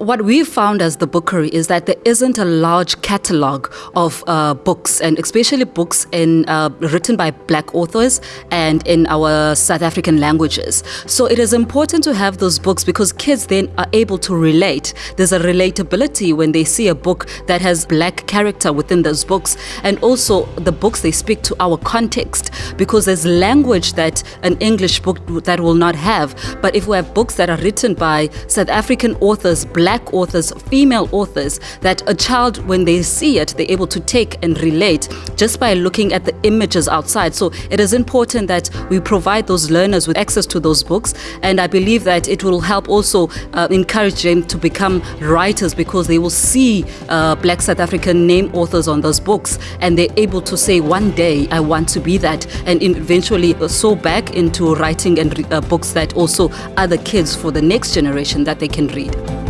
what we found as the Bookery is that there isn't a large catalogue of uh, books, and especially books in uh, written by Black authors and in our South African languages. So it is important to have those books because kids then are able to relate. There's a relatability when they see a book that has Black character within those books, and also the books they speak to our context because there's language that an English book that will not have. But if we have books that are written by South African authors, black authors, female authors, that a child, when they see it, they're able to take and relate just by looking at the images outside. So it is important that we provide those learners with access to those books. And I believe that it will help also uh, encourage them to become writers because they will see uh, black South African name authors on those books and they're able to say, one day I want to be that, and eventually sow back into writing and uh, books that also other kids for the next generation that they can read.